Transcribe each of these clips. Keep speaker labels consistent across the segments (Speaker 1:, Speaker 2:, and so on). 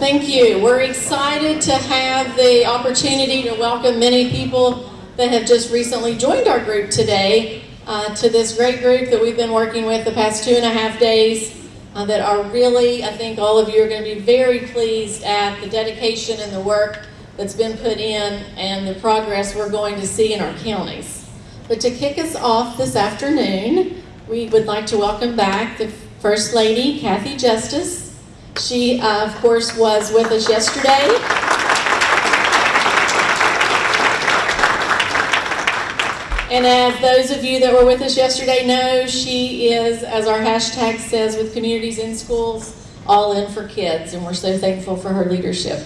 Speaker 1: Thank you. We're excited to have the opportunity to welcome many people that have just recently joined our group today uh, to this great group that we've been working with the past two and a half days uh, that are really, I think all of you are going to be very pleased at the dedication and the work that's been put in and the progress we're going to see in our counties. But to kick us off this afternoon, we would like to welcome back the First Lady, Cathy Justice. She, uh, of course, was with us yesterday. And as those of you that were with us yesterday know, she is, as our hashtag says with Communities in Schools, all in for kids, and we're so thankful for her leadership.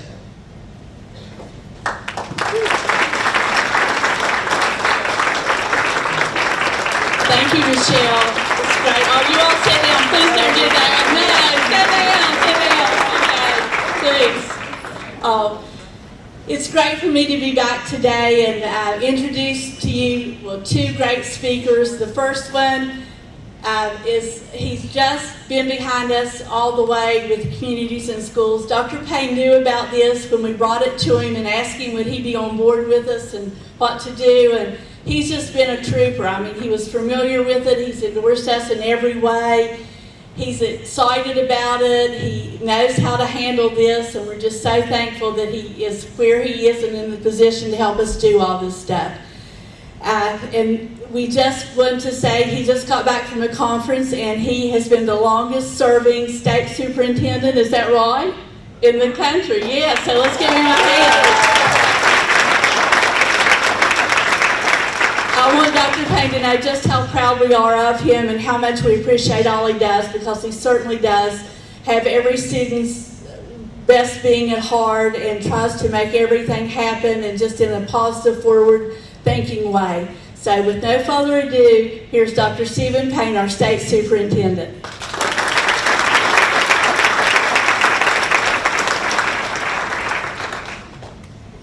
Speaker 1: Thank you, Michelle. Great. Oh, you all sit down. Please don't do that. No, sit down, Um, it's great for me to be back today and uh, introduce to you well, two great speakers. The first one uh, is he's just been behind us all the way with communities and schools. Dr. Paine knew about this when we brought it to him and asked him would he be on board with us and what to do. And he's just been a trooper. I mean, he was familiar with it. He's endorsed us in every way. He's excited about it. He knows how to handle this, and we're just so thankful that he is where he is and in the position to help us do all this stuff. Uh, and we just want to say he just got back from a conference, and he has been the longest serving state superintendent, is that right? In the country, yes. So let's give him a hand. I want Paine to know just how proud we are of him and how much we appreciate all he does because he certainly does have every student's best being at heart and tries to make everything happen and just in a positive, forward thinking way. So with no further ado, here's Dr. Steven Paine, our state superintendent.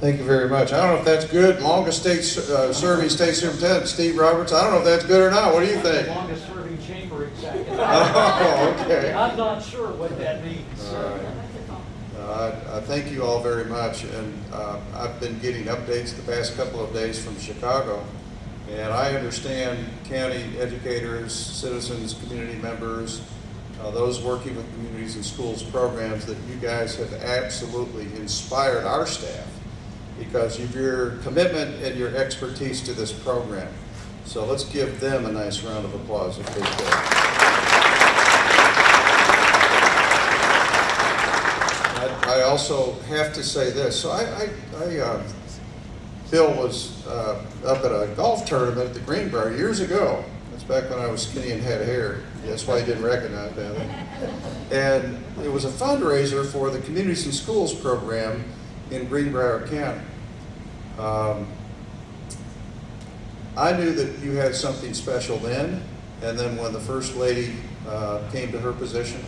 Speaker 2: Thank you very much. I don't know if that's good. Longest state uh, serving state superintendent, Steve Roberts. I don't know if that's good or not. What do you think?
Speaker 3: Longest serving chamber executive.
Speaker 2: Oh, okay.
Speaker 3: I'm not sure what that means.
Speaker 2: All right. Uh, I thank you all very much, and uh, I've been getting updates the past couple of days from Chicago, and I understand county educators, citizens, community members, uh, those working with communities and schools programs, that you guys have absolutely inspired our staff because of your commitment and your expertise to this program. So let's give them a nice round of applause if they could. I also have to say this. So I, I, I uh, Bill was uh, up at a golf tournament at the Greenbrier years ago. That's back when I was skinny and had hair. That's why he didn't recognize me. And it was a fundraiser for the Communities and Schools program in Greenbrier County. Um, I knew that you had something special then, and then when the First Lady uh, came to her position,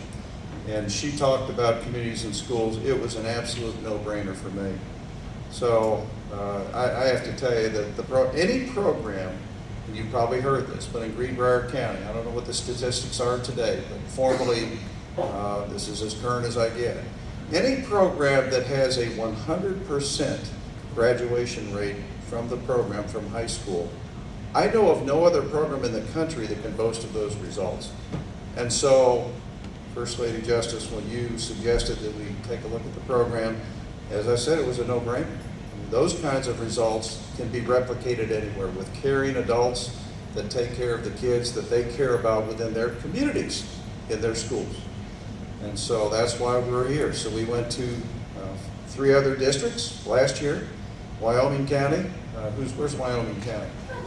Speaker 2: and she talked about communities and schools, it was an absolute no-brainer for me. So uh, I, I, have to tell you that the pro any program, and you probably heard this, but in Greenbrier County, I don't know what the statistics are today, but formally, uh, this is as current as I get. Any program that has a 100% graduation rate from the program from high school, I know of no other program in the country that can boast of those results. And so First Lady Justice, when you suggested that we take a look at the program, as I said, it was a no-brainer. Those kinds of results can be replicated anywhere with caring adults that take care of the kids that they care about within their communities, in their schools. And so that's why we're here. So we went to uh, three other districts last year, Wyoming County. Uh, who's, where's Wyoming County?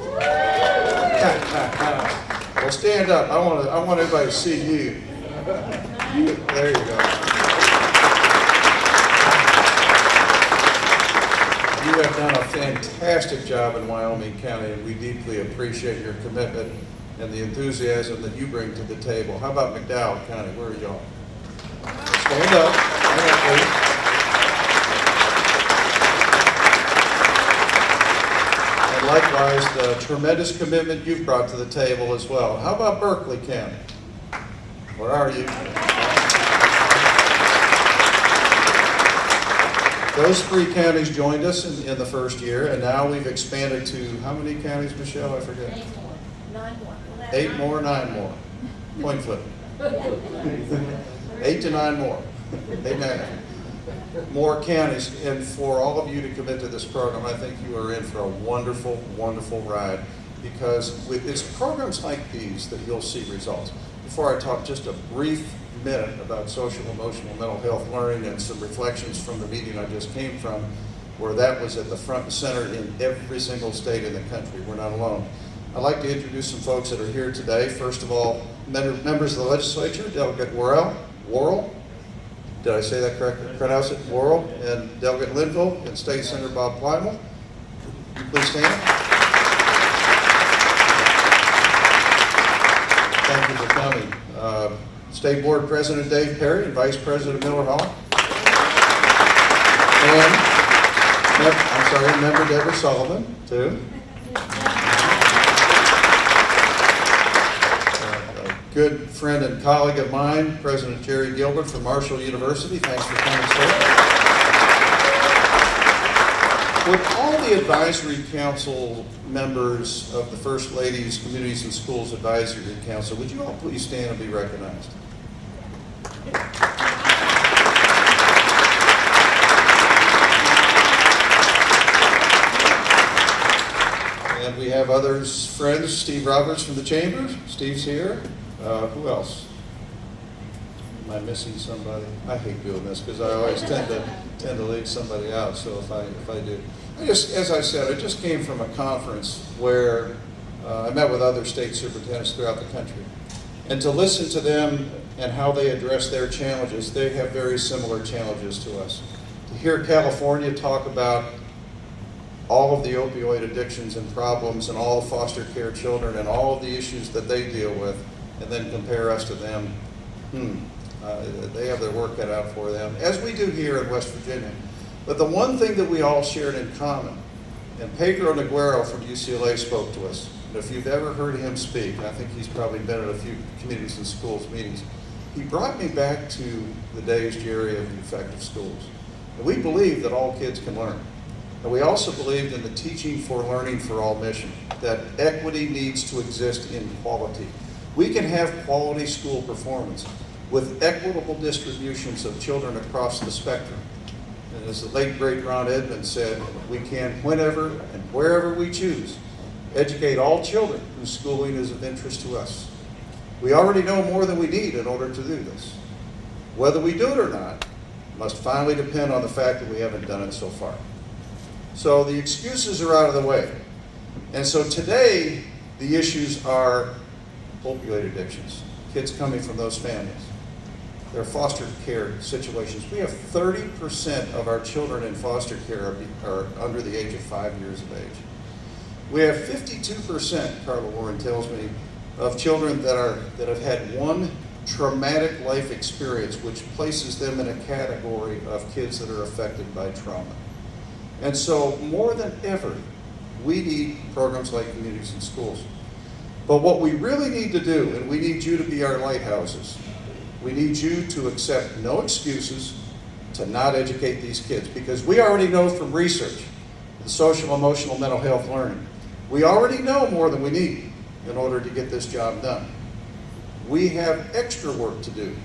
Speaker 2: well, stand up. I want, to, I want everybody to see you. There you go. You have done a fantastic job in Wyoming County, and we deeply appreciate your commitment and the enthusiasm that you bring to the table. How about McDowell County? Where are y'all? Stand up. Stand up. And likewise, the tremendous commitment you've brought to the table as well. How about Berkeley County? Where are you? Those three counties joined us in, in the first year, and now we've expanded to, how many counties, Michelle? I forget.
Speaker 4: Eight more, nine more.
Speaker 2: Eight more, nine more. Point flip. Eight to nine more. Nine. More counties, and for all of you to commit to this program, I think you are in for a wonderful, wonderful ride. Because it's programs like these that you'll see results. Before I talk just a brief minute about social, emotional, mental health learning and some reflections from the meeting I just came from, where that was at the front and center in every single state in the country. We're not alone. I'd like to introduce some folks that are here today. First of all, members of the legislature, Delegate Worrell, Worrell, did I say that correctly? Pronounce it, Worrell, and Delegate Linville, and State Senator Bob Plymale. Please stand. Thank you for coming. Uh, State Board President Dave Perry and Vice President Miller Hall. And, I'm sorry, Member Deborah Sullivan, too. Uh, A good friend and colleague of mine, President Jerry Gilbert from Marshall University. Thanks for coming, sir. Would all the advisory council members of the First Ladies Communities and Schools Advisory Council, would you all please stand and be recognized? And we have others, friends, Steve Roberts from the Chamber, Steve's here. Uh, Who else? Am I missing somebody? I hate doing this because I always tend to, tend to leave somebody out, so if I, if I do. I just, as I said, I just came from a conference where uh, I met with other state superintendents throughout the country. And to listen to them and how they address their challenges, they have very similar challenges to us. To hear California talk about all of the opioid addictions and problems and all foster care children and all of the issues that they deal with, and then compare us to them, hmm, uh, they have their work cut out for them, as we do here in West Virginia. But the one thing that we all shared in common, and Pedro Noguera from UCLA spoke to us, and if you've ever heard him speak, I think he's probably been at a few communities and schools meetings, he brought me back to the days, Jerry, of the effective schools. And we believe that all kids can learn. And we also believed in the teaching for learning for all mission, that equity needs to exist in quality. We can have quality school performance with equitable distributions of children across the spectrum. And as the late great Ron Edmonds said, we can, whenever and wherever we choose, educate all children whose schooling is of interest to us. We already know more than we need in order to do this. Whether we do it or not must finally depend on the fact that we haven't done it so far. So the excuses are out of the way. And so today, the issues are opioid addictions, kids coming from those families, their foster care situations. We have 30% of our children in foster care are, under the age of five years of age. We have 52%, Carla Warren tells me, of children that are that have had one traumatic life experience, which places them in a category of kids that are affected by trauma. And so, more than ever, we need programs like communities and schools. But what we really need to do, and we need you to be our lighthouses, we need you to accept no excuses to not educate these kids because we already know from research, the social, emotional, mental health learning, we already know more than we need in order to get this job done. We have extra work to do.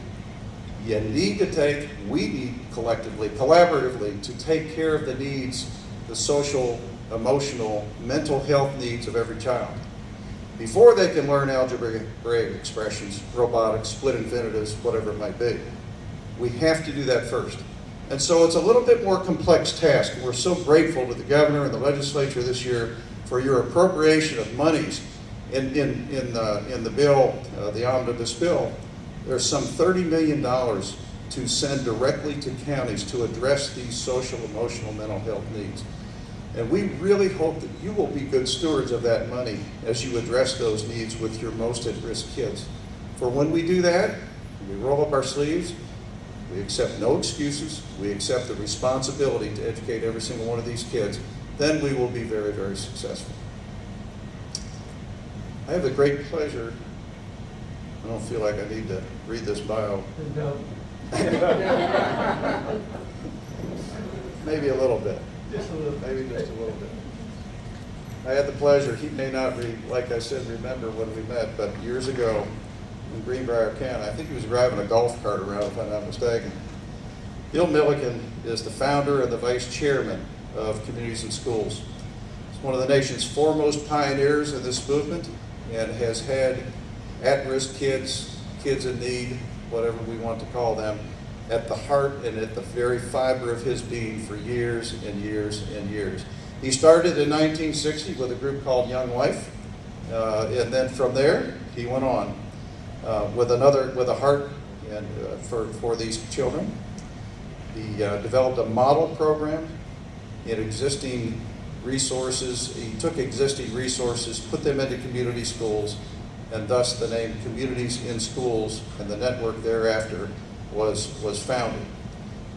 Speaker 2: You need to take, we need collectively, collaboratively, to take care of the needs, the social, emotional, mental health needs of every child. Before they can learn algebraic expressions, robotics, split infinitives, whatever it might be. We have to do that first. And so it's a little bit more complex task. We're so grateful to the governor and the legislature this year for your appropriation of monies in, in, in, the, in the bill, uh, the omnibus bill. There's some $30 million to send directly to counties to address these social, emotional, mental health needs. And we really hope that you will be good stewards of that money as you address those needs with your most at-risk kids. For when we do that, we roll up our sleeves, we accept no excuses, we accept the responsibility to educate every single one of these kids, then we will be very, very successful. I have the great pleasure, I don't feel like I need to read this bio,
Speaker 3: No.
Speaker 2: Maybe maybe a little bit.
Speaker 3: Just a little.
Speaker 2: Maybe just a little bit. I had the pleasure, he may not, re, like I said, remember when we met, but years ago in Greenbrier County, I think he was driving a golf cart around, if I'm not mistaken. Bill Milliken is the founder and the vice chairman of Communities and Schools. He's one of the nation's foremost pioneers in this movement and has had at-risk kids, kids in need, whatever we want to call them, at the heart and at the very fiber of his being for years and years and years. He started in 1960 with a group called Young Life, uh, and then from there he went on uh, with another with a heart and uh, for for these children. He uh, developed a model program in existing resources. He took existing resources, put them into community schools, and thus the name Communities in Schools and the network thereafter was, was founded.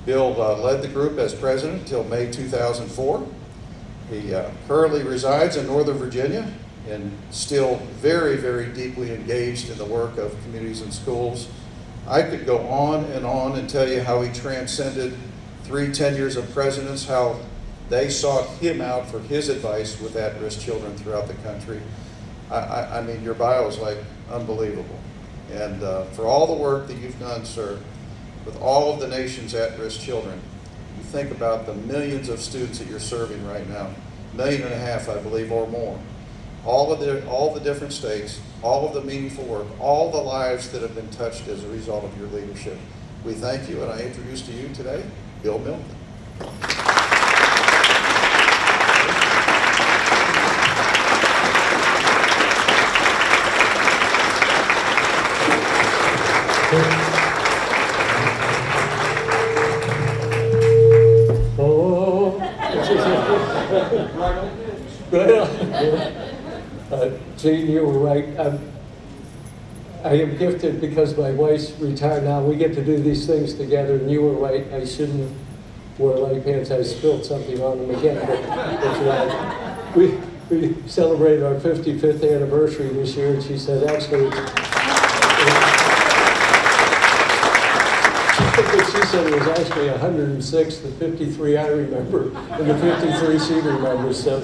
Speaker 2: Bill uh, led the group as president until May 2004. He uh, currently resides in Northern Virginia and still very, very deeply engaged in the work of communities and schools. I could go on and on and tell you how he transcended three tenures of presidents, how they sought him out for his advice with at-risk children throughout the country. I, I, I mean, your bio is like unbelievable. And uh, for all the work that you've done, sir, with all of the nation's at-risk children, you think about the millions of students that you're serving right now, million and a half, I believe, or more. All of the, all the different states, all of the meaningful work, all the lives that have been touched as a result of your leadership. We thank you, and I introduce to you today, Bill Milliken.
Speaker 4: Oh, uh, Gene, you were right. I'm, I am gifted because my wife's retired now. We get to do these things together, and you were right. I shouldn't wear light pants. I spilled something on them again, but. We, we celebrated our 55th anniversary this year, and she said, actually, it's- she said it was actually 106, the 53 I remember, and the 53 she remembers, so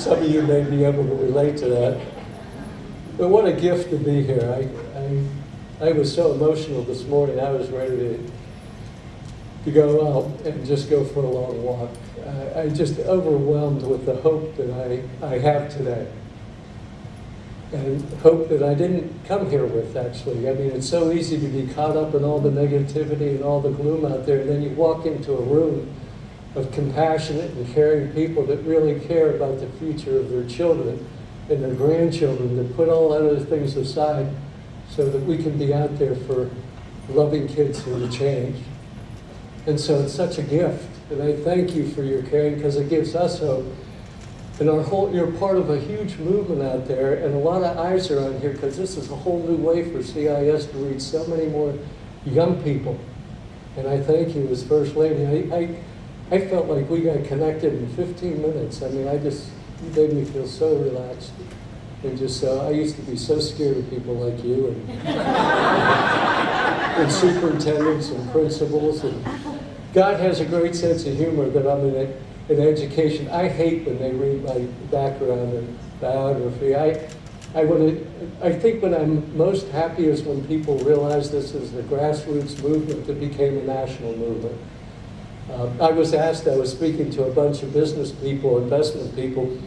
Speaker 4: some of you may be able to relate to that. But what a gift to be here. I, I, I was so emotional this morning, I was ready to, to go out and just go for a long walk. I, I'm just overwhelmed with the hope that I, I have today and hope that I didn't come here with, actually. I mean, it's so easy to be caught up in all the negativity and all the gloom out there, and then you walk into a room of compassionate and caring people that really care about the future of their children and their grandchildren, that put all other things aside so that we can be out there for loving kids who are change. And so it's such a gift, and I thank you for your caring because it gives us hope. And our whole, you're part of a huge movement out there, and a lot of eyes are on here because this is a whole new way for CIS to reach so many more young people. And I thank you as First Lady. I, I, I felt like we got connected in 15 minutes. I mean, I just, you made me feel so relaxed. And just so, I used to be so scared of people like you and, and superintendents and principals. And God has a great sense of humor that I'm in it in education. I hate when they read my background and biography. I, I, wanna, I think when I'm most happy is when people realize this is the grassroots movement that became a national movement. Uh, I was asked, I was speaking to a bunch of business people, investment people,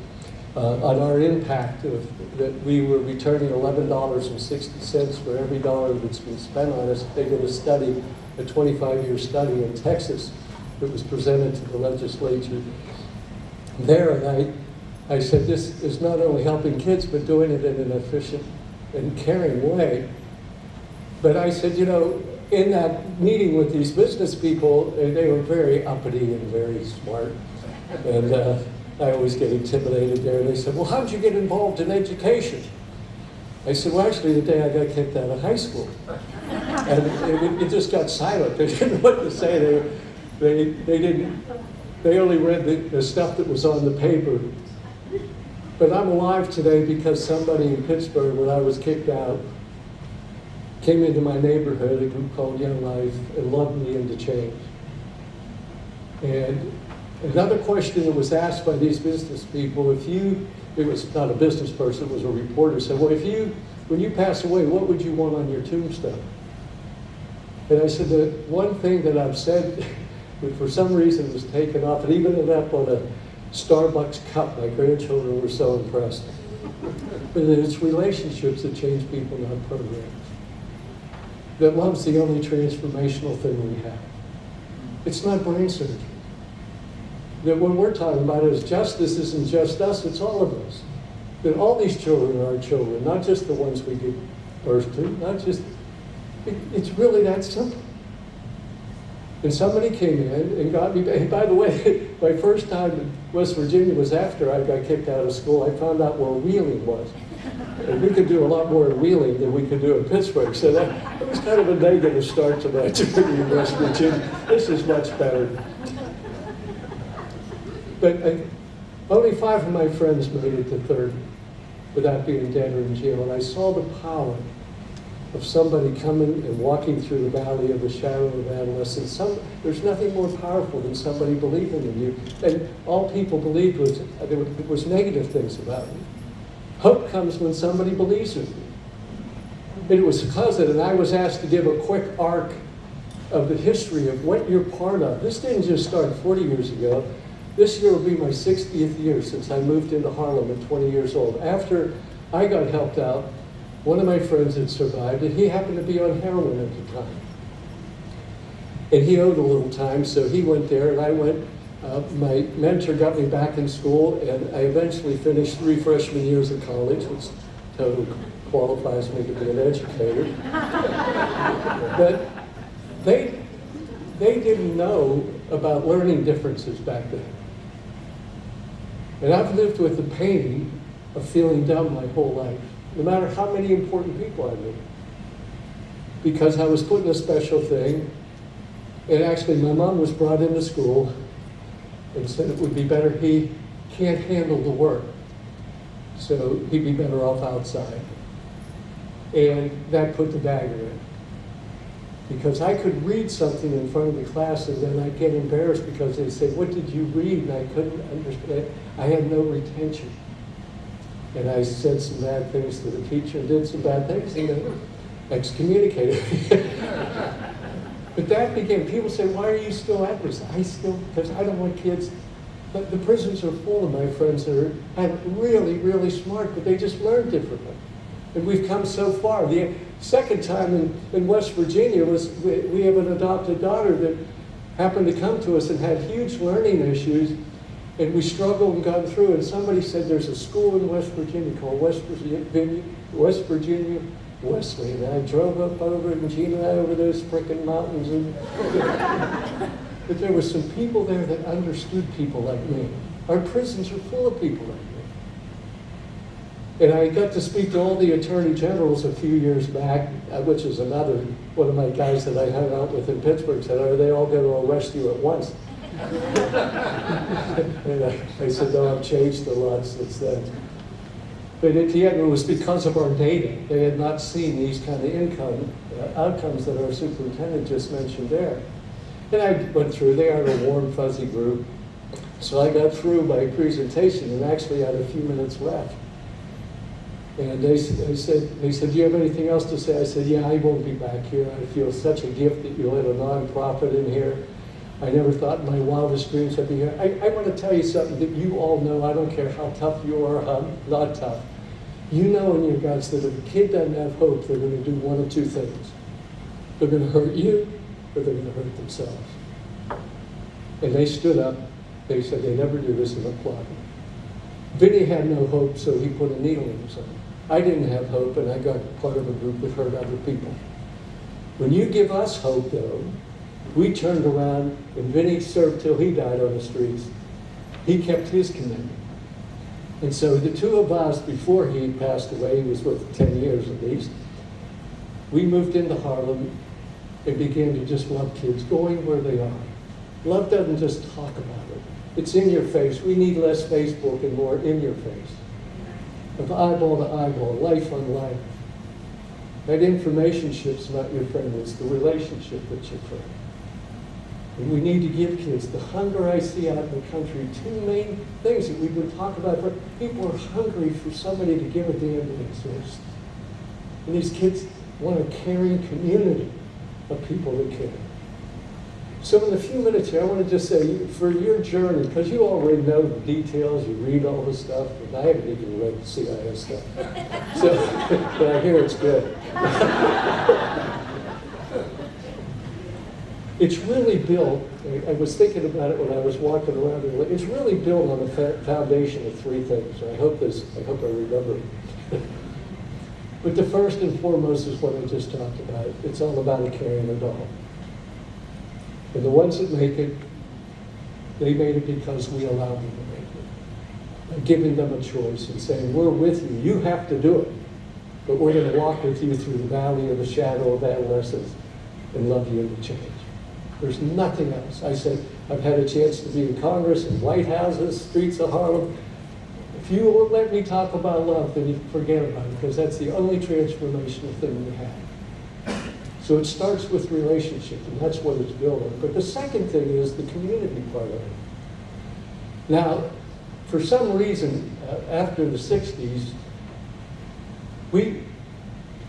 Speaker 4: uh, on our impact of that we were returning $11.60 for every dollar that's been spent on us. They did a study, a 25-year study in Texas that was presented to the legislature there, and I, I said, this is not only helping kids, but doing it in an efficient and caring way. But I said, you know, in that meeting with these business people, they were very uppity and very smart. And uh, I always get intimidated there. They said, well, how'd you get involved in education? I said, well, actually, the day I got kicked out of high school. And it, it just got silent. They didn't know what to say. They, they, they didn't, they only read the, the stuff that was on the paper. But I'm alive today because somebody in Pittsburgh, when I was kicked out, came into my neighborhood, a group called Young Life, and loved me into change. And Another question that was asked by these business people, if you, it was not a business person, it was a reporter, said, well, if you, when you pass away, what would you want on your tombstone? And I said, the one thing that I've said, that for some reason was taken off, and even ended up on a Starbucks cup, my grandchildren were so impressed. But it's relationships that change people, not programs. That love's the only transformational thing we have. It's not brain surgery. That what we're talking about is justice isn't just us, it's all of us. That all these children are our children, not just the ones we give birth to, not just, it, it's really that simple. And somebody came in and got me, and by the way, my first time in West Virginia was after I got kicked out of school. I found out where Wheeling was. And we could do a lot more in Wheeling than we could do in Pittsburgh. So that, it was kind of a negative start to my journey in West Virginia. This is much better. But uh, only five of my friends made it to 30 without being dead or in jail. And I saw the power of somebody coming and walking through the valley of the shadow of adolescence. Some, there's nothing more powerful than somebody believing in you. And all people believed was there was negative things about you. Hope comes when somebody believes in you. It was of and I was asked to give a quick arc of the history of what you're part of. This didn't just start 40 years ago. This year will be my 60th year since I moved into Harlem at 20 years old. After I got helped out, one of my friends had survived, and he happened to be on heroin at the time. And he owed a little time, so he went there, and I went. Uh, my mentor got me back in school, and I eventually finished three freshman years of college, which totally qualifies me to be an educator. but they, they didn't know about learning differences back then. And I've lived with the pain of feeling dumb my whole life no matter how many important people I knew. Because I was put in a special thing, and actually my mom was brought into school and said it would be better, he can't handle the work, so he'd be better off outside. And that put the dagger in. Because I could read something in front of the class and then I'd get embarrassed because they'd say, what did you read? And I couldn't understand. I had no retention and I said some bad things to the teacher, and did some bad things, and excommunicated me. but that began, people say, why are you still at this? I still, because I don't want kids, but the prisons are full of my friends that are and really, really smart, but they just learn differently. And we've come so far. The second time in, in West Virginia was we, we have an adopted daughter that happened to come to us and had huge learning issues and we struggled and got through, and somebody said there's a school in West Virginia called West Virginia, West Virginia Wesleyan. And I drove up over and Gina and I over those frickin' mountains. And, but there were some people there that understood people like me. Our prisons are full of people like me. And I got to speak to all the attorney generals a few years back, uh, which is another, one of my guys that I hung out with in Pittsburgh said, are they all going to arrest you at once? and I, I, said, no, I've changed a lot since then. But the end, it was because of our data. They had not seen these kind of income uh, outcomes that our superintendent just mentioned there. And I went through, they are a warm, fuzzy group. So I got through my presentation and actually had a few minutes left. And they, they, said, they said, do you have anything else to say? I said, yeah, I won't be back here. I feel such a gift that you let a nonprofit in here. I never thought in my wildest dreams I'd be here. I, I want to tell you something that you all know. I don't care how tough you are, how not tough. You know in your guts that if a kid doesn't have hope, they're going to do one of two things. They're going to hurt you, or they're going to hurt themselves. And they stood up. They said they never do this and applauded. Vinny had no hope, so he put a needle in arm. I didn't have hope, and I got part of a group that hurt other people. When you give us hope, though, we turned around, and Vinny served till he died on the streets. He kept his commitment. And so the two of us, before he passed away, he was with 10 years at least, we moved into Harlem and began to just love kids, going where they are. Love doesn't just talk about it. It's in your face. We need less Facebook and more in your face. Of eyeball to eyeball, life on life. That information ship's not your friend, it's the relationship that's your friend. And we need to give kids the hunger I see out in the country. Two main things that we've been talking about. People are hungry for somebody to give a damn that exists. And these kids want a caring community of people that care. So in the few minutes here, I want to just say, for your journey, because you already know the details, you read all the stuff, and I haven't even read the CIS stuff. So, but I hear it's good. It's really built, I- was thinking about it when I was walking around, it's really built on a fa- foundation of three things. I hope this, I hope I remember. But the first and foremost is what I just talked about. It's all about a caring adult. And the ones that make it, they made it because we allowed them to make it. By giving them a choice and saying, we're with you, you have to do it. But we're gonna walk with you through the valley of the shadow of adolescence and love you into change. There's nothing else. I said, I've had a chance to be in Congress in White Houses, streets of Harlem. If you won't let me talk about love, then you forget about it, because that's the only transformational thing we have. So it starts with relationship, and that's what it's built on. But the second thing is the community part of it. Now, for some reason, uh, after the 60s, we,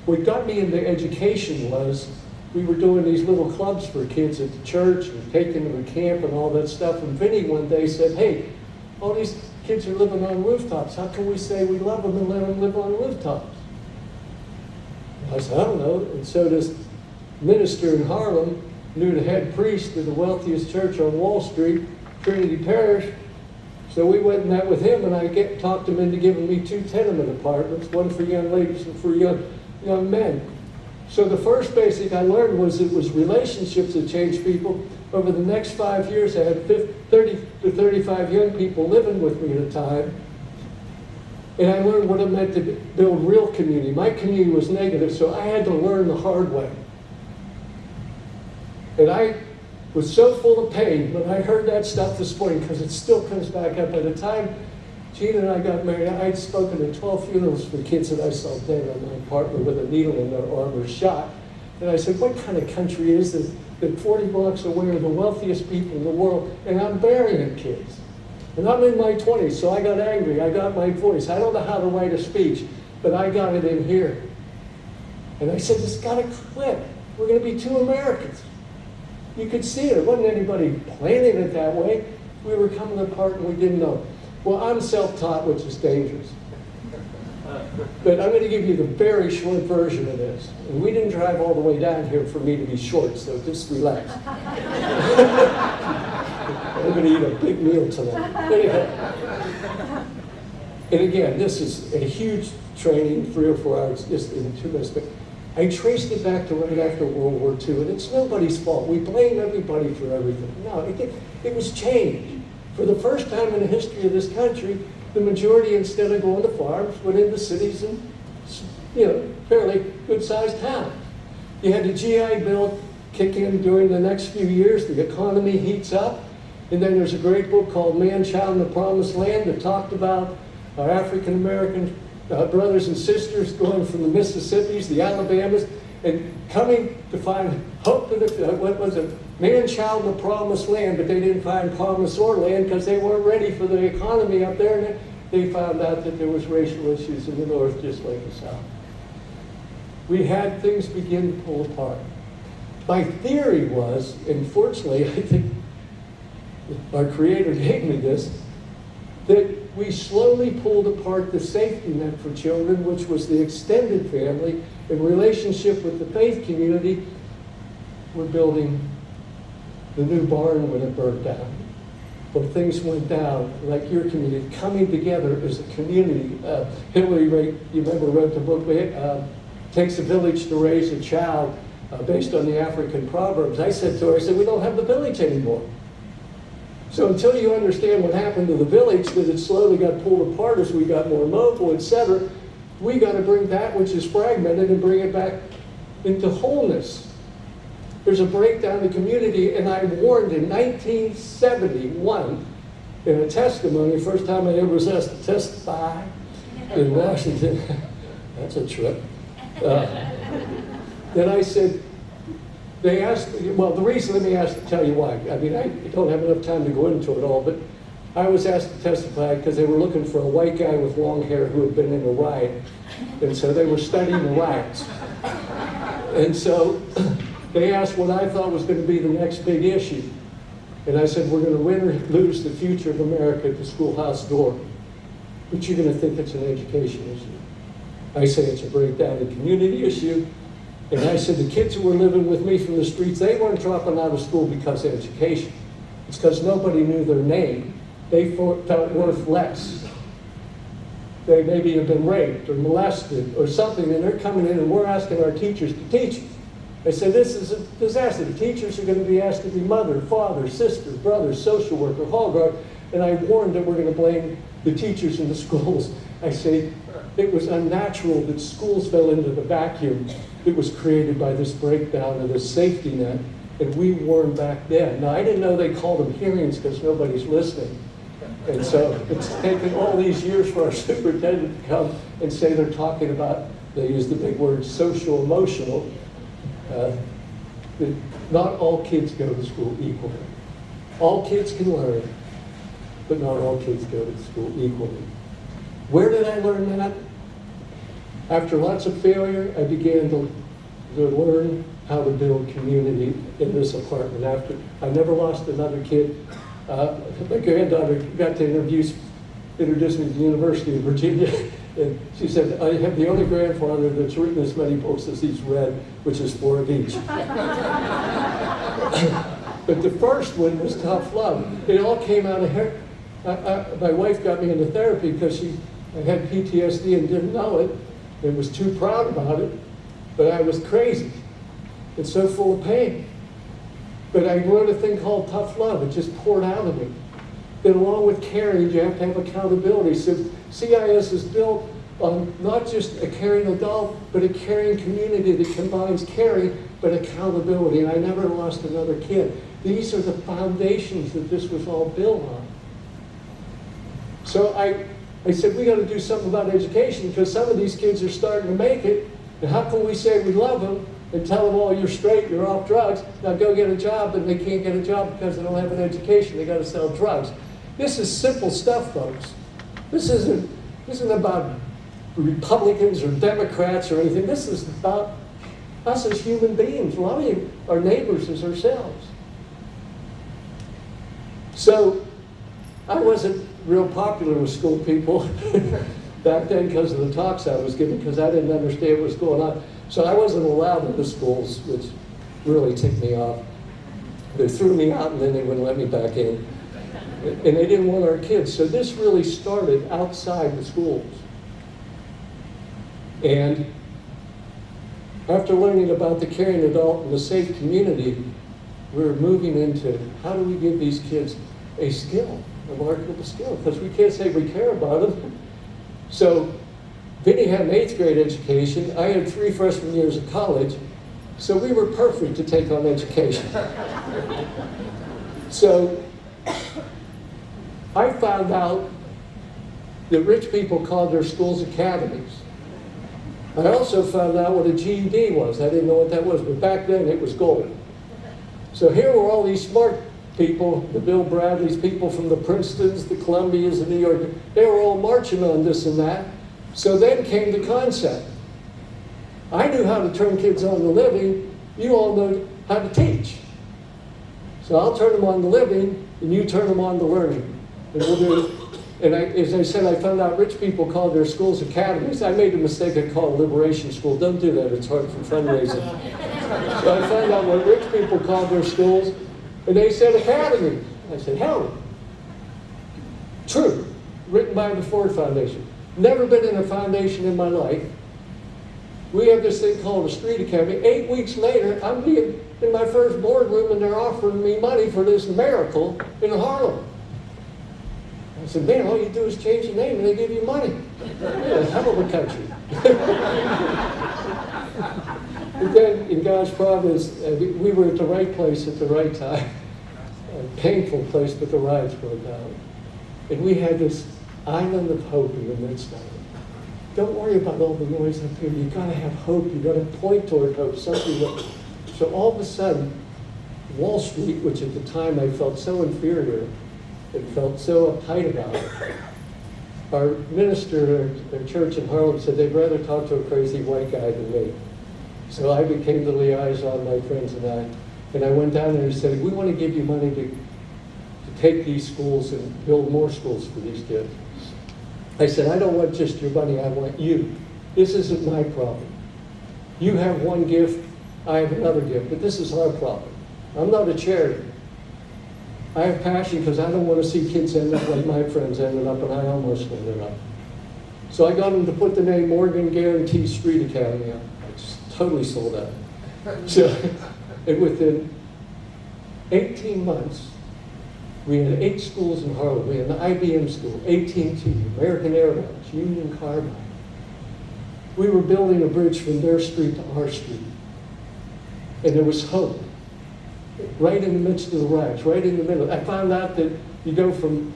Speaker 4: what got me into education was we were doing these little clubs for kids at the church and taking them to camp and all that stuff. And Vinny one day said, hey, all these kids are living on rooftops. How can we say we love them and let them live on rooftops? I said, I don't know. And so this minister in Harlem knew the head priest of the wealthiest church on Wall Street, Trinity Parish. So we went and met with him, and I get, talked him into giving me two tenement apartments, one for young ladies and for young, young men. So the first basic I learned was it was relationships that changed people. Over the next five years, I had 50, 30 to 35 young people living with me at a time. And I learned what it meant to build real community. My community was negative, so I had to learn the hard way. And I was so full of pain when I heard that stuff this morning because it still comes back up. By the time Gina and I got married, I'd spoken at 12 funerals for kids that I saw dead on my apartment with a needle in their arm or shot. And I said, what kind of country is this that 40 blocks away are the wealthiest people in the world and I'm burying kids? And I'm in my 20s, so I got angry. I got my voice. I don't know how to write a speech, but I got it in here. And I said, this got to quit. We're going to be two Americans. You could see it. It wasn't anybody planning it that way. We were coming apart and we didn't know. Well, I'm self-taught, which is dangerous. But I'm going to give you the very short version of this. And we didn't drive all the way down here for me to be short, so just relax. I'm going to eat a big meal tonight. Anyhow. And again, this is a huge training, three or four hours, just in two minutes. But I traced it back to right after World War II, and it's nobody's fault. We blame everybody for everything. No, it, it was change. For the first time in the history of this country, the majority, instead of going to farms, went into cities and, you know, fairly good-sized towns. You had the GI Bill kick in during the next few years. The economy heats up. And then there's a great book called Man, Child, and the Promised Land that talked about our African-American uh, brothers and sisters going from the Mississippis, the Alabamas, and coming to find hope in the, uh, what was it, man, child, the promised land, but they didn't find promise or land because they weren't ready for the economy up there, and they found out that there was racial issues in the north just like the south. We had things begin to pull apart. My theory was, and fortunately, I think our creator gave me this, that we slowly pulled apart the safety net for children, which was the extended family, in relationship with the faith community. We're building the new barn when it burned down. When things went down, like your community, coming together as a community. Uh, Hillary, Ray, you remember, wrote the book, uh, Takes a Village to Raise a Child, uh, based on the African Proverbs. I said to her, I said, we don't have the village anymore. So until you understand what happened to the village, that it slowly got pulled apart as we got more mobile, et cetera, we got to bring that which is fragmented and bring it back into wholeness. There's a breakdown in the community, and I warned in 1971 in a testimony, first time I ever was asked to testify in Washington. That's a trip. Uh, that I said, they asked, well, the reason, let me ask, tell you why. I mean, I don't have enough time to go into it all, but I was asked to testify because they were looking for a white guy with long hair who had been in a riot. And so they were studying the riots. And so they asked what I thought was going to be the next big issue. And I said, we're going to win or lose the future of America at the schoolhouse door. But you're going to think it's an education issue. I say it's a breakdown in community issue. And I said, the kids who were living with me from the streets, they weren't dropping out of school because of education. It's because nobody knew their name. They felt worth less. They maybe have been raped or molested or something, and they're coming in and we're asking our teachers to teach them. I said, this is a disaster. The teachers are going to be asked to be mother, father, sister, brother, social worker, hall guard. And I warned that we're going to blame the teachers in the schools. I say, it was unnatural that schools fell into the vacuum that was created by this breakdown of this safety net. And we warned back then. Now, I didn't know they called them hearings because nobody's listening. And so it's taken all these years for our superintendent to come and say they're talking about, they use the big word, social emotional. Uh, not all kids go to school equally. All kids can learn, but not all kids go to school equally. Where did I learn that? After lots of failure, I began to, to learn how to build community in this apartment. After I never lost another kid. Uh, my granddaughter got to interview, introduce me to the University of Virginia, and she said, "I have the only grandfather that's written as many books as he's read, which is four of each." but the first one was tough love. It all came out of her. I, I, my wife got me into therapy because she had PTSD and didn't know it, and was too proud about it. But I was crazy and so full of pain. But I wrote a thing called tough love. It just poured out of me. Then along with caring, you have to have accountability. So CIS is built on not just a caring adult, but a caring community that combines caring but accountability. And I never lost another kid. These are the foundations that this was all built on. So I, I said, we got to do something about education because some of these kids are starting to make it. And how can we say we love them and tell them, oh, you're straight, you're off drugs, now go get a job, and they can't get a job because they don't have an education, they got to sell drugs. This is simple stuff, folks. This isn't, this isn't about Republicans or Democrats or anything. This is about us as human beings, loving our neighbors as ourselves. So I wasn't real popular with school people back then because of the talks I was giving, because I didn't understand what was going on. So I wasn't allowed in the schools, which really ticked me off. They threw me out and then they wouldn't let me back in. And they didn't want our kids. So this really started outside the schools. And after learning about the caring adult and the safe community, we're moving into how do we give these kids a skill, a marketable skill, because we can't say we care about them. So Vinny had an eighth grade education. I had three freshman years of college. So we were perfect to take on education. so I found out that rich people called their schools academies. I also found out what a GED was. I didn't know what that was, but back then it was gold. So here were all these smart people, the Bill Bradleys, people from the Princetons, the Columbias, the New York, they were all marching on this and that. So then came the concept. I knew how to turn kids on to living, you all know how to teach. So I'll turn them on to living, and you turn them on to learning. And I, as I said, I found out rich people call their schools academies. I made a mistake, I called Liberation School. Don't do that, it's hard for fundraising. so I found out what rich people called their schools, and they said academy. I said, hell, true, written by the Ford Foundation. Never been in a foundation in my life. We have this thing called a street academy. Eight weeks later, I'm being in my first boardroom and they're offering me money for this miracle in Harlem. I said, man, all you do is change the name and they give you money. Yeah, hell of a country. but then, in God's providence, uh, we, we were at the right place at the right time. A painful place, but the rides broke down. And we had this island of hope in the midst of it. Don't worry about all the noise up here. You've got to have hope. You've got to point toward hope, something that So all of a sudden, Wall Street, which at the time I felt so inferior and felt so uptight about it, our minister at our church in Harlem said they'd rather talk to a crazy white guy than me. So I became the liaison, my friends and I, and I went down there and said, we want to give you money to, to take these schools and build more schools for these kids. I said, I don't want just your money, I want you. This isn't my problem. You have one gift, I have another gift, but this is our problem. I'm not a charity. I have passion because I don't want to see kids end up like my friends ended up, and I almost ended up. So I got them to put the name Morgan Guaranty Street Academy on. It's totally sold out. So, and within 18 months, we had eight schools in Harlem. We had the IBM school, AT&T, American Airlines, Union Carbide. We were building a bridge from their street to our street. And there was hope. Right in the midst of the riots, right in the middle. I found out that you go from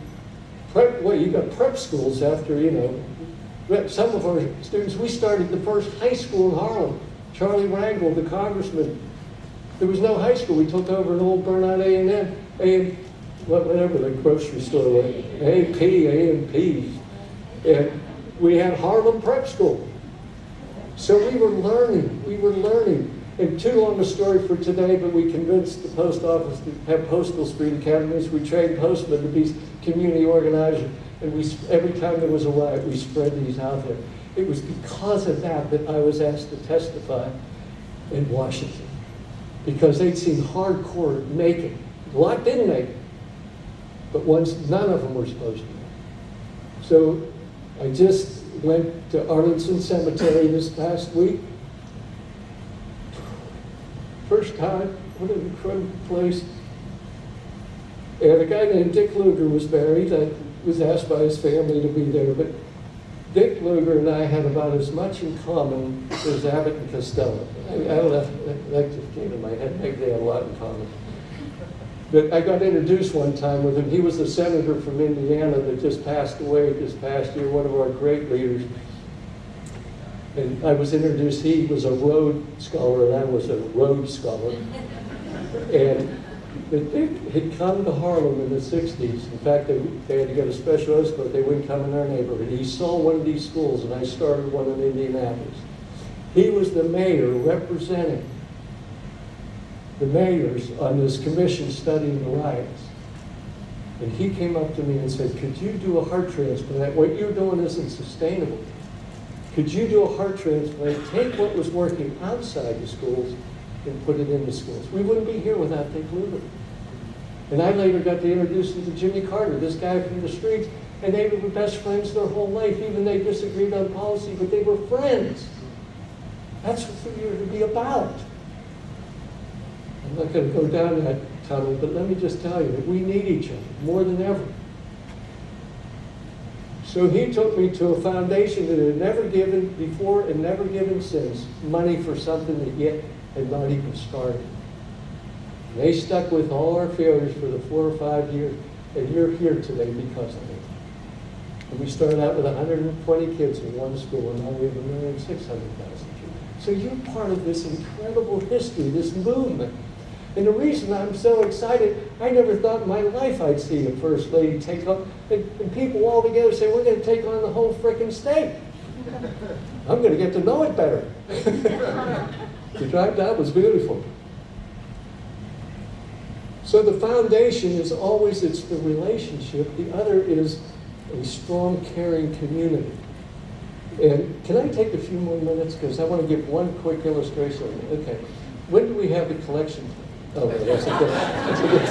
Speaker 4: prep, well, you got prep schools after, you know, some of our students, we started the first high school in Harlem. Charlie Rangel, the congressman, there was no high school. We took over an old burnout A and M, A and whatever the grocery store was, A and P, A and P, and we had Harlem Prep School. So we were learning. We were learning. And too long a story for today, but we convinced the post office to have postal street academies. We trained postmen to be community organizers, and we every time there was a riot, we spread these out there. It was because of that that I was asked to testify in Washington because they'd seen hardcore make it. A lot didn't make it, but once none of them were supposed to. So I just went to Arlington Cemetery this past week. First time, what an incredible place. And a guy named Dick Lugar was buried. I was asked by his family to be there, but Dick Lugar and I had about as much in common as Abbott and Costello. I, I that- that just came to my head, maybe they had a lot in common. But I got introduced one time with him. He was the senator from Indiana that just passed away this past year, one of our great leaders. And I was introduced, he was a Rhodes Scholar and I was a Rhodes Scholar. And Dick had come to Harlem in the 60s. In fact, they, they had to get a special escort. They wouldn't come in our neighborhood. He saw one of these schools, and I started one in Indianapolis. He was the mayor representing the mayors on this commission studying the riots. And he came up to me and said, could you do a heart transplant? What you're doing isn't sustainable. Could you do a heart transplant, take what was working outside the schools and put it in the schools? We wouldn't be here without Dick Lugar. And I later got to introduce him to Jimmy Carter, this guy from the streets, and they were best friends their whole life. Even they disagreed on policy, but they were friends. That's what we are to be about. I'm not going to go down that tunnel, but let me just tell you we need each other more than ever. So he took me to a foundation that had never given before and never given since money for something that yet had not even started. And they stuck with all our failures for the four or five years, and you're here today because of it. And we started out with 120 kids in one school, and now we have a million six hundred thousand kids. So you're part of this incredible history, this movement. And the reason I'm so excited, I never thought in my life I'd see a first lady take on, and, people all together say, we're gonna take on the whole frickin' state. I'm gonna get to know it better. The drive down was beautiful. So the foundation is always, it's the relationship. The other is a strong, caring community. And can I take a few more minutes? Because I want to give one quick illustration. Okay. When do we have the collection? Oh, that's a good, that's a good.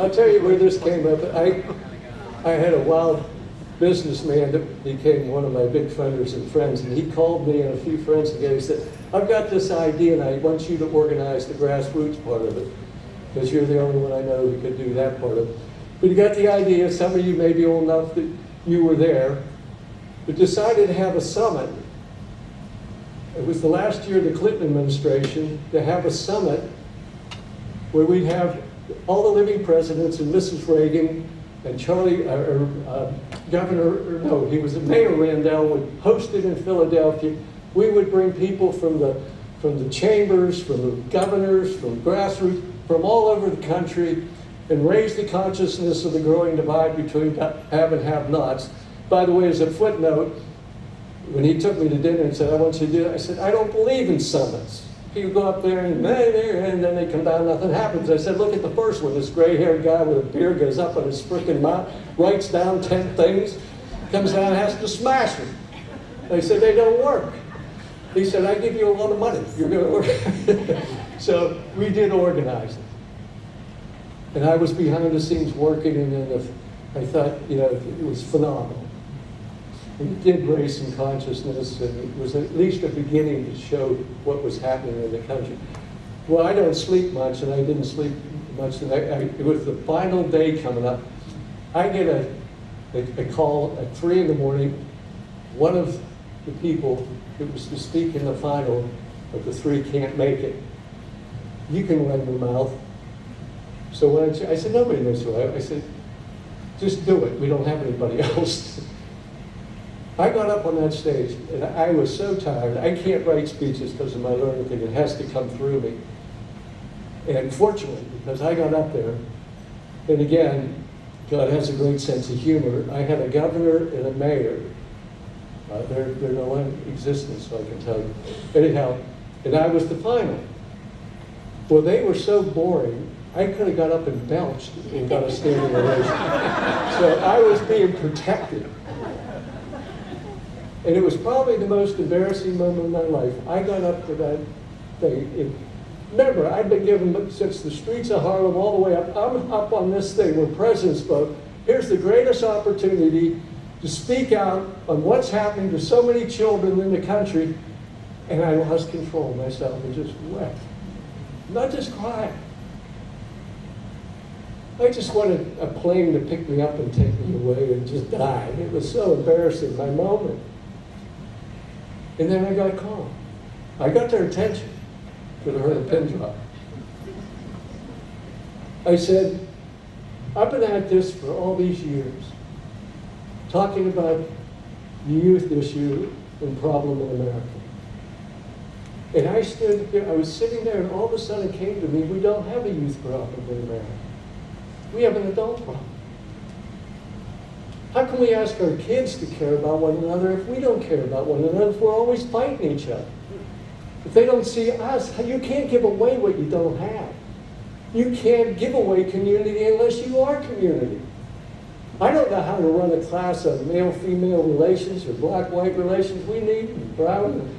Speaker 4: I'll tell you where this came up. I, I had a wild businessman that became one of my big funders and friends, and he called me and a few friends together. He said, I've got this idea, and I want you to organize the grassroots part of it, because you're the only one I know who could do that part of it. But he got the idea, some of you may be old enough that you were there, but decided to have a summit. It was the last year of the Clinton administration to have a summit where we'd have all the living presidents and Mrs. Reagan and Charlie, uh, uh, Governor, or no, he was Mayor Rendell would host it in Philadelphia. We would bring people from the from the chambers, from the governors, from grassroots, from all over the country, and raise the consciousness of the growing divide between have and have-nots. By the way, as a footnote, when he took me to dinner and said, I want you to do it, I said, I don't believe in summits. People go up there and, and then they come down, nothing happens. I said, look at the first one. This gray-haired guy with a beard goes up on his freaking mount, writes down 10 things, comes down and has to smash them. They said, they don't work. He said, I give you a lot of money. You're going to work. so we did organize it. And I was behind the scenes working, and I thought, you know, it was phenomenal. It did raise some consciousness, and it was at least a beginning to show what was happening in the country. Well, I don't sleep much, and I didn't sleep much. And I, I, it was the final day coming up. I get a, a, a call at 3 in the morning. One of the people that was to speak in the final of the three can't make it. You can run your mouth. So when I, I said, nobody knows who I. I said, just do it. We don't have anybody else. I got up on that stage and I was so tired. I can't write speeches because of my learning thing. It has to come through me. And fortunately, because I got up there, and again, God has a great sense of humor. I had a governor and a mayor. Uh, they're, they're no longer in existence, so I can tell you. Anyhow, and I was the final. Well, they were so boring, I could have got up and belched and got a standing ovation. so I was being protected. And it was probably the most embarrassing moment of my life. I got up to that thing. It, remember, I'd been given, since the streets of Harlem all the way up, I'm up on this thing where president spoke. Here's the greatest opportunity to speak out on what's happening to so many children in the country. And I lost control of myself and just wept. Not just cried. I just wanted a plane to pick me up and take me away and just die. It was so embarrassing, my moment. And then I got calm. I got their attention. Could have heard a pin drop. I said, I've been at this for all these years, talking about the youth issue and problem in America. And I stood there, I was sitting there, and all of a sudden it came to me, we don't have a youth problem in America. We have an adult problem. How can we ask our kids to care about one another if we don't care about one another, if we're always fighting each other? If they don't see us, you can't give away what you don't have. You can't give away community unless you are community. I don't know how to run a class of male-female relations or black-white relations. We need brown.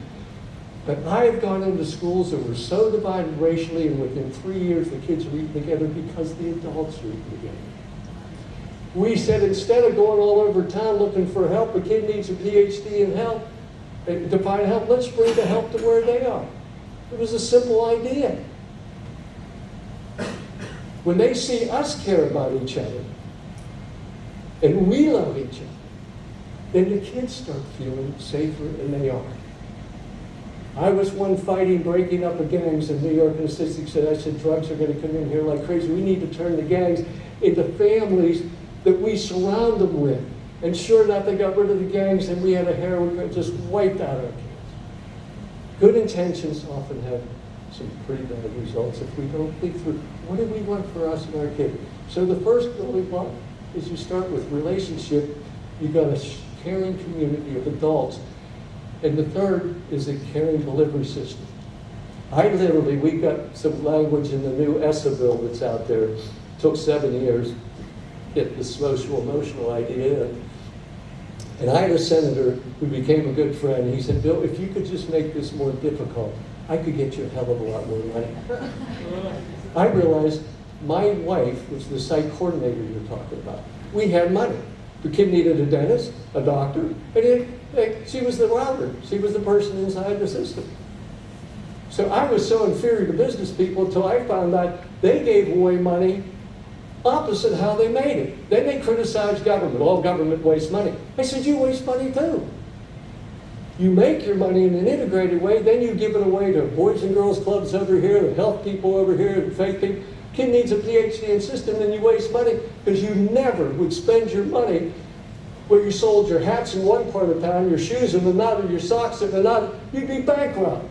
Speaker 4: But I have gone into schools that were so divided racially, and within three years the kids are eating together because the adults are eating together. We said instead of going all over town looking for help, a kid needs a PhD in help, eh, to find help, let's bring the help to where they are. It was a simple idea. When they see us care about each other, and we love each other, then the kids start feeling safer, and they are. I was one fighting, breaking up of gangs in New York, and the statistics said, I said, drugs are going to come in here like crazy. We need to turn the gangs into families that we surround them with. And sure enough, they got rid of the gangs, and we had a heroin just wiped out our kids. Good intentions often have some pretty bad results if we don't think through what do we want for us and our kids. So the first thing we want is you start with relationship. You've got a caring community of adults. And the third is a caring delivery system. I literally, we got some language in the new ESSA bill that's out there. It took seven years get the social emotional idea. And I had a senator who became a good friend. He said, Bill, if you could just make this more difficult, I could get you a hell of a lot more money. I realized my wife was the site coordinator you're talking about. We had money. The kid needed a dentist, a doctor, and it, it, she was the router. She was the person inside the system. So I was so inferior to business people until I found out they gave away money opposite how they made it. Then they criticized government. All government wastes money. I said, you waste money too. You make your money in an integrated way, then you give it away to boys and girls clubs over here, the health people over here, the faith people. Kid needs a PhD in system, and you waste money because you never would spend your money where you sold your hats in one part of town, your shoes in another, your socks in another. You'd be bankrupt.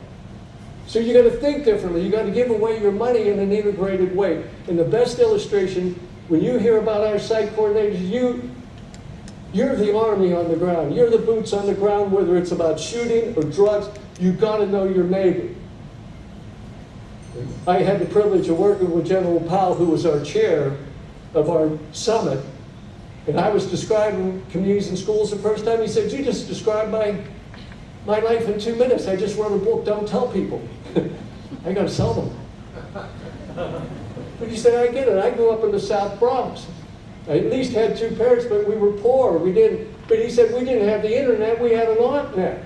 Speaker 4: So you gotta think differently. You gotta give away your money in an integrated way. And the best illustration, when you hear about our site coordinators, you, you're the army on the ground. You're the boots on the ground, whether it's about shooting or drugs. you've gotta know your neighbor. I had the privilege of working with General Powell, who was our chair of our summit. And I was describing communities and schools the first time. He said, you just described my, my life in two minutes. I just wrote a book, Don't Tell People. I gotta sell them. But he said, I get it. I grew up in the South Bronx. I at least had two parents, but we were poor. We didn't, but he said, we didn't have the internet, we had an AuntNet.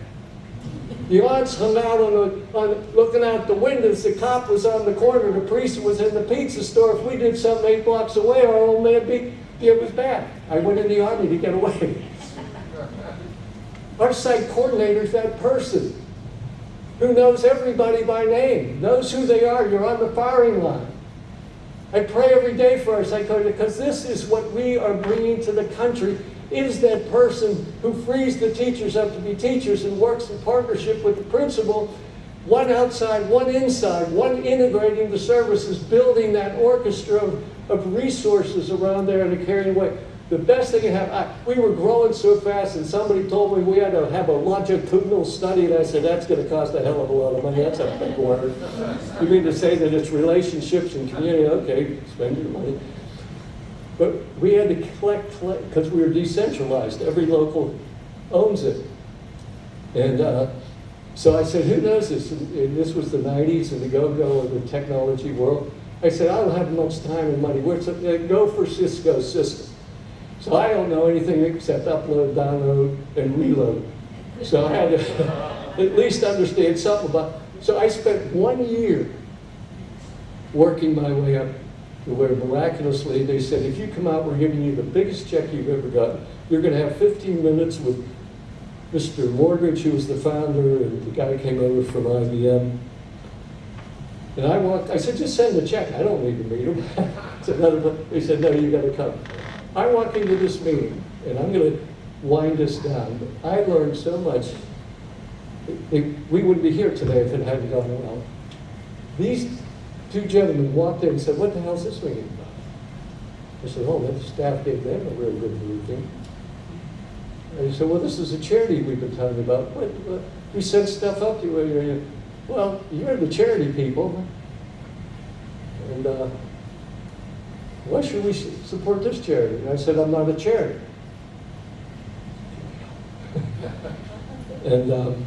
Speaker 4: The aunts hung out on the, on, looking out the windows. The cop was on the corner. The priest was in the pizza store. If we did something eight blocks away, our old man be, it was bad. I went in the army to get away. Our site coordinator's that person who knows everybody by name, knows who they are. You're on the firing line. I pray every day for our coordinator because this is what we are bringing to the country is that person who frees the teachers up to be teachers and works in partnership with the principal, one outside, one inside, one integrating the services, building that orchestra of, of resources around there in a caring way. The best thing you have, I, we were growing so fast and somebody told me we had to have a longitudinal study and I said, that's gonna cost a hell of a lot of money, that's a big word. You mean to say that it's relationships and community, okay, spend your money. But we had to collect, because we were decentralized, every local owns it. And uh, so I said, who knows this? And, this was the 90s and the go-go of the technology world. I said, I don't have much time and money. Where's uh, go for Cisco system. So I don't know anything except upload, download, and reload. So I had to at least understand something about, so I spent one year working my way up to where miraculously they said, if you come out, we're giving you the biggest check you've ever gotten. You're gonna have 15 minutes with Mr. Morgridge, who was the founder, and the guy came over from IBM. And I walked, I said, just send the check, I don't need to meet him. Another, they said, no, you gotta come. I walk into this meeting, and I'm gonna wind this down, but I learned so much. It- it- We wouldn't be here today if it hadn't gone well. These two gentlemen walked in and said, what the hell's this meeting about? I said, oh, the staff gave them a real good briefing. And he said, well, this is a charity we've been talking about. What, what, we send stuff up to you- Well, you're the charity people. And uh, why should we support this charity? And I said, I'm not a charity. and um,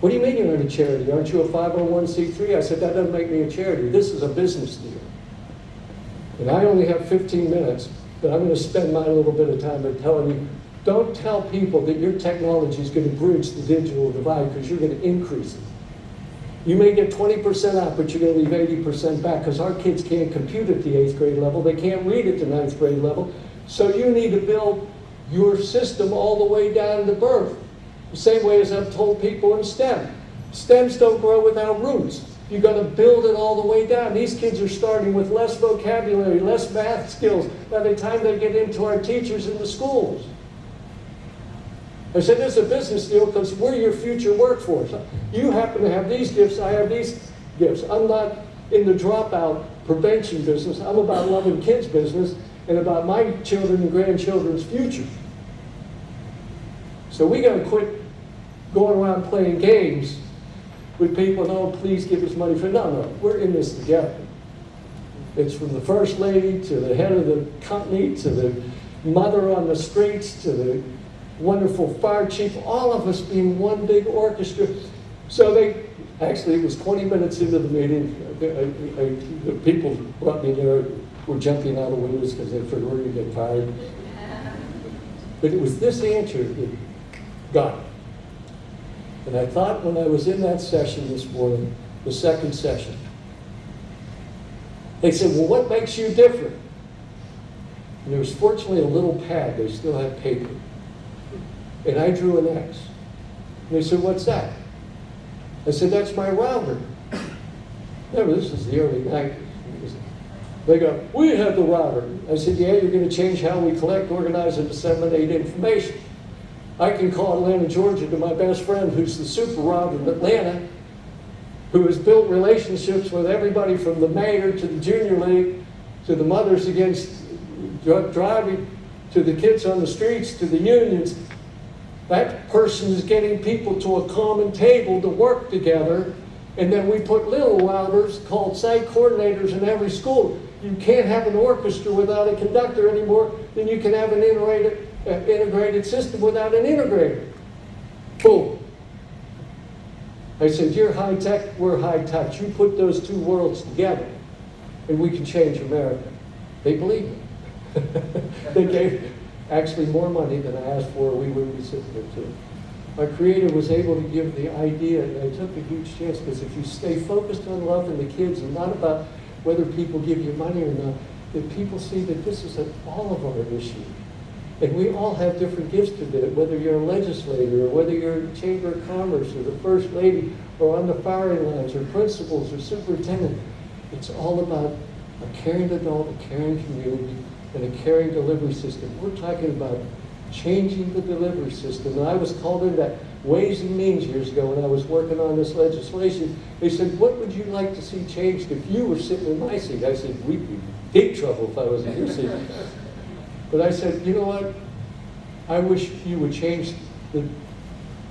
Speaker 4: what do you mean you're not a charity? Aren't you a 501c3? I said, that doesn't make me a charity. This is a business deal. And I only have 15 minutes, but I'm going to spend my little bit of time by telling you, don't tell people that your technology is going to bridge the digital divide because you're going to increase it. You may get 20% out, but you're going to leave 80% back because our kids can't compute at the eighth grade level. They can't read at the ninth grade level. So you need to build your system all the way down to birth. The same way as I've told people in STEM. STEMs don't grow without roots. You've got to build it all the way down. These kids are starting with less vocabulary, less math skills by the time they get into our teachers in the schools. I said, this is a business deal because we're your future workforce. You happen to have these gifts, I have these gifts. I'm not in the dropout prevention business. I'm about loving kids business and about my children and grandchildren's future. So we got to quit going around playing games with people, oh, please give us money for, no, no, we're in this together. It's from the first lady to the head of the company to the mother on the streets to the wonderful fire chief, all of us being one big orchestra. So they, actually, it was 20 minutes into the meeting, I- I- I- the people brought me there, were jumping out of windows because they figured we're going to get fired. But it was this answer that got it. And I thought when I was in that session this morning, the second session, they said, well, what makes you different? And there was fortunately a little pad, they still had paper. And I drew an X. And they said, what's that? I said, that's my router. Remember, this is the early 90s. They go, we have the router. I said, yeah, you're going to change how we collect, organize, and disseminate information. I can call Atlanta, Georgia to my best friend who's the super router in Atlanta. who has built relationships with everybody from the mayor to the junior league, to the mothers against drug driving, to the kids on the streets, to the unions. That person is getting people to a common table to work together, and then we put little routers called site coordinators in every school. You can't have an orchestra without a conductor anymore than you can have an integrated, uh, integrated system without an integrator. Boom. I said, you're high tech, we're high touch. You put those two worlds together, and we can change America. They believe me. they gave actually more money than I asked for, we were recipient to. My creator was able to give the idea, and I took a huge chance because if you stay focused on loving the kids and not about whether people give you money or not, that people see that this is an all of our issue. And we all have different gifts to do it, whether you're a legislator, or whether you're in Chamber of Commerce, or the First Lady, or on the firing lines, or principals, or superintendent. It's all about a caring adult, a caring community, and a caring delivery system. We're talking about changing the delivery system. And I was called into that Ways and Means years ago when I was working on this legislation. They said, what would you like to see changed if you were sitting in my seat? I said, we'd be in big trouble if I was in your seat. But I said, you know what? I wish you would change the,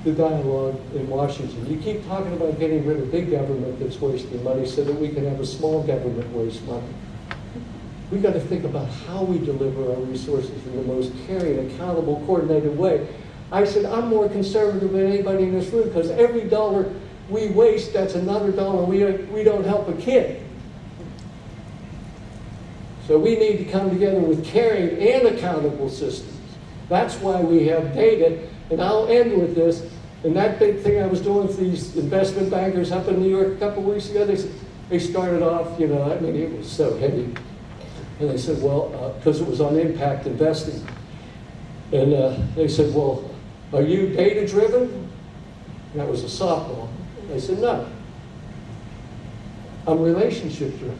Speaker 4: the dialogue in Washington. You keep talking about getting rid of big government that's wasting money so that we can have a small government waste money. We got to think about how we deliver our resources in the most caring, accountable, coordinated way. I said, I'm more conservative than anybody in this room because every dollar we waste, that's another dollar we, we don't help a kid. So we need to come together with caring and accountable systems. That's why we have data, and I'll end with this. And that big thing I was doing with these investment bankers up in New York a couple weeks ago, they, they started off, you know, I mean, it was so heavy. And they said, well, because it was on impact investing. And uh, they said, well, are you data-driven? And That was a softball. I said, no. I'm relationship-driven.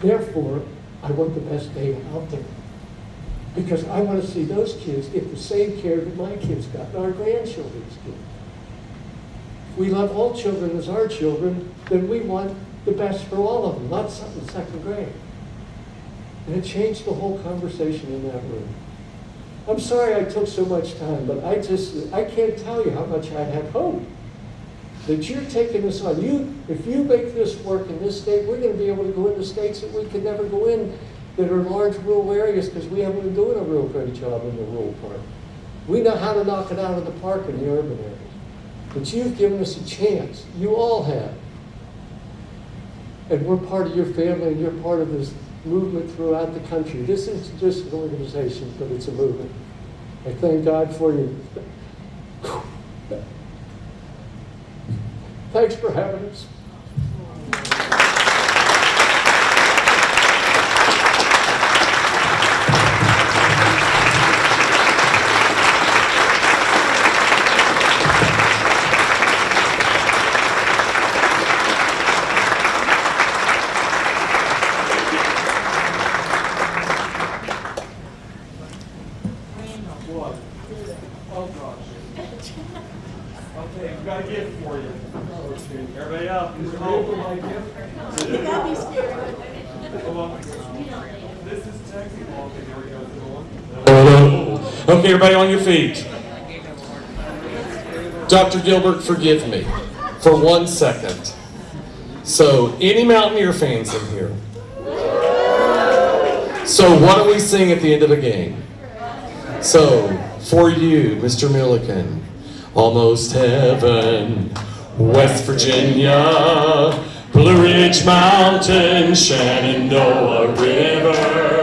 Speaker 4: Therefore, I want the best data out there. Because I want to see those kids get the same care that my kids got, and our grandchildren's get. If we love all children as our children, then we want the best for all of them, not something second grade. And it changed the whole conversation in that room. I'm sorry I took so much time, but I just, I can't tell you how much I have hope that you're taking this on. You, if you make this work in this state, we're going to be able to go into states that we could never go in that are large rural areas because we haven't been doing a real great job in the rural part. We know how to knock it out of the park in the urban areas. But you've given us a chance. You all have. And we're part of your family and you're part of this movement throughout the country. This is just an organization, but it's a movement. I thank God for you. Thanks for having us.
Speaker 3: What? Oh, gosh. Okay, I've got a gift for you. Everybody up, Mr. Hope. Come on. This is technical. Okay, here we go. This is the one.
Speaker 5: Okay, everybody on your feet. Dr. Gilbert, forgive me for one second. So, any Mountaineer fans in here? So, what do we sing at the end of a game? So, for you, Mr. Milliken, almost heaven, West Virginia, Blue Ridge Mountain, Shenandoah River.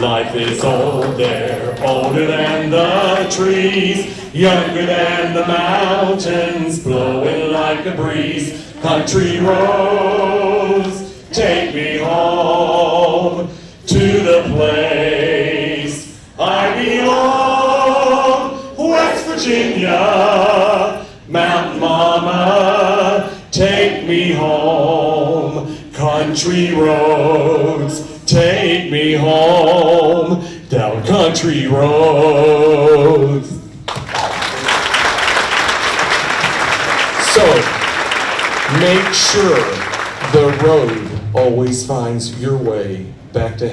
Speaker 5: Life is old there, older than the trees, younger than the mountains, blowing like a breeze. Country roads, take me home to the place I belong. West Virginia, Mountain Mama, take me home. Country roads, take me home. Down country roads. So, make sure the road always finds your way back to heaven.